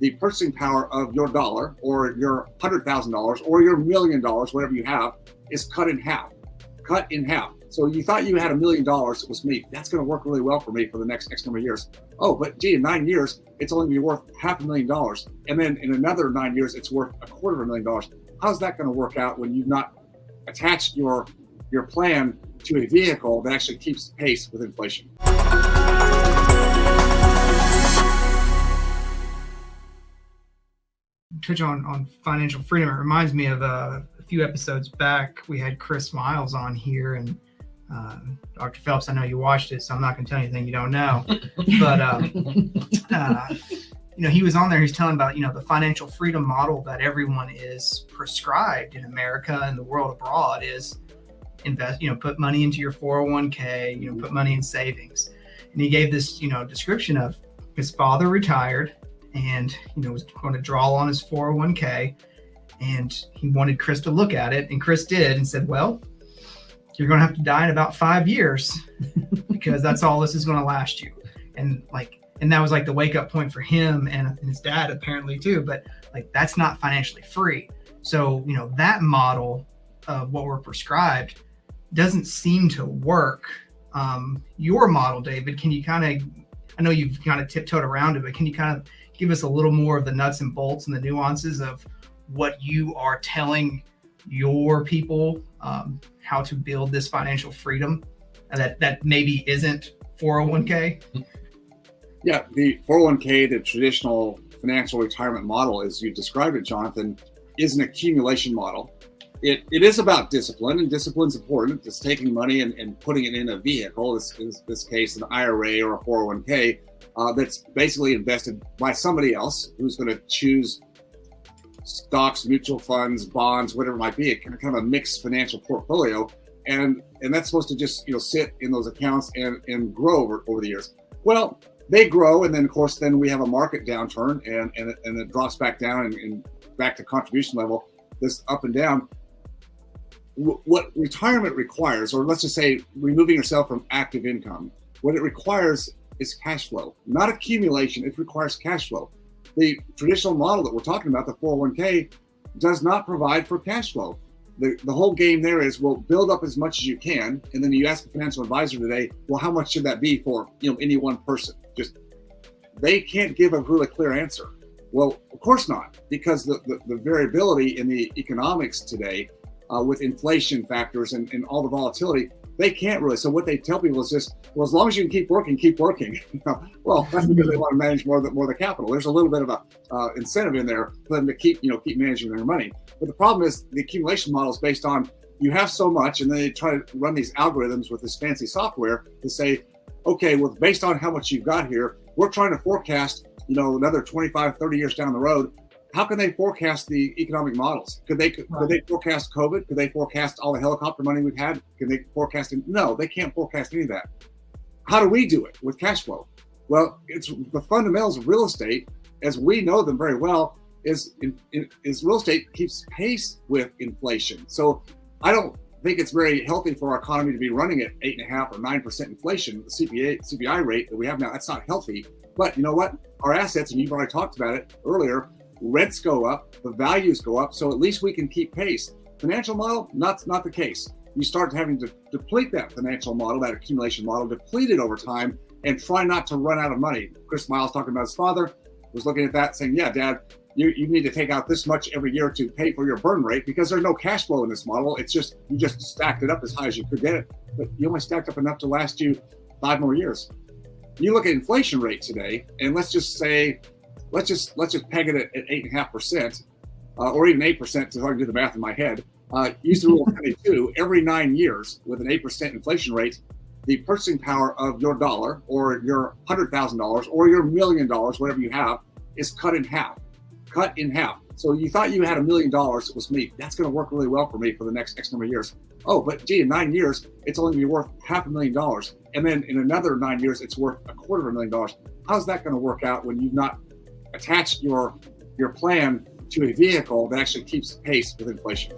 the purchasing power of your dollar or your hundred thousand dollars or your million dollars, whatever you have, is cut in half. Cut in half. So you thought you had a million dollars it was me. That's going to work really well for me for the next X number of years. Oh, but gee, in nine years, it's only going to be worth half a million dollars. And then in another nine years, it's worth a quarter of a million dollars. How's that going to work out when you've not attached your your plan to a vehicle that actually keeps pace with inflation? Touch on on financial freedom. It reminds me of uh, a few episodes back. We had Chris Miles on here, and uh, Dr. Phelps. I know you watched it, so I'm not going to tell you anything you don't know. but um, uh, you know, he was on there. He's telling about you know the financial freedom model that everyone is prescribed in America and the world abroad is invest. You know, put money into your 401k. You know, put money in savings. And he gave this you know description of his father retired and you know was going to draw on his 401k and he wanted chris to look at it and chris did and said well you're going to have to die in about five years because that's all this is going to last you. And like and that was like the wake up point for him and his dad apparently too but like that's not financially free. So you know that model of what we're prescribed doesn't seem to work. Um, your model david can you kind of i know you've kind of tiptoed around it but can you kind of give us a little more of the nuts and bolts and the nuances of what you are telling your people um, how to build this financial freedom that that maybe isn't 401k yeah the 401k the traditional financial retirement model as you described it jonathan is an accumulation model it, it is about discipline and discipline is important it's taking money and, and putting it in a vehicle this, in this case an ira or a 401k uh, that's basically invested by somebody else who's going to choose stocks, mutual funds, bonds, whatever it might be, kind of, kind of a mixed financial portfolio. And and that's supposed to just you know sit in those accounts and, and grow over, over the years. Well, they grow, and then of course then we have a market downturn, and and, and it drops back down and, and back to contribution level, this up and down. What retirement requires, or let's just say removing yourself from active income, what it requires is cash flow, not accumulation. It requires cash flow. The traditional model that we're talking about, the 401k, does not provide for cash flow. The, the whole game there is well build up as much as you can and then you ask a financial advisor today well how much should that be for you know any one person just they can't give a really clear answer well of course not because the, the, the variability in the economics today uh, with inflation factors and, and all the volatility they can't really. So what they tell people is just, well, as long as you can keep working, keep working. well, that's because they want to manage more of the, more of the capital. There's a little bit of a uh, incentive in there for them to keep, you know, keep managing their money. But the problem is the accumulation model is based on you have so much, and then they try to run these algorithms with this fancy software to say, okay, well, based on how much you've got here, we're trying to forecast, you know, another 25, 30 years down the road, how can they forecast the economic models? Could they could, right. they forecast COVID? Could they forecast all the helicopter money we've had? Can they forecast it? No, they can't forecast any of that. How do we do it with cash flow? Well, it's the fundamentals of real estate, as we know them very well, is in, in, is real estate keeps pace with inflation. So I don't think it's very healthy for our economy to be running at eight and a half or nine percent inflation, the CPA CPI rate that we have now. That's not healthy. But you know what? Our assets, and you've already talked about it earlier, rents go up, the values go up, so at least we can keep pace. Financial model, not, not the case. You start having to deplete that financial model, that accumulation model, deplete it over time, and try not to run out of money. Chris Miles talking about his father was looking at that saying, yeah, dad, you, you need to take out this much every year to pay for your burn rate because there's no cash flow in this model. It's just, you just stacked it up as high as you could get it, but you only stacked up enough to last you five more years. You look at inflation rate today, and let's just say let's just let's just peg it at, at eight and a half percent, uh, or even eight percent, so I can do the math in my head. Uh, use the rule of 22. Every nine years, with an eight percent inflation rate, the purchasing power of your dollar, or your hundred thousand dollars, or your million dollars, whatever you have, is cut in half. Cut in half. So you thought you had a million dollars it was me. That's going to work really well for me for the next X number of years. Oh, but gee, in nine years, it's only going to be worth half a million dollars. And then in another nine years, it's worth a quarter of a million dollars. How's that going to work out when you've not attach your your plan to a vehicle that actually keeps pace with inflation.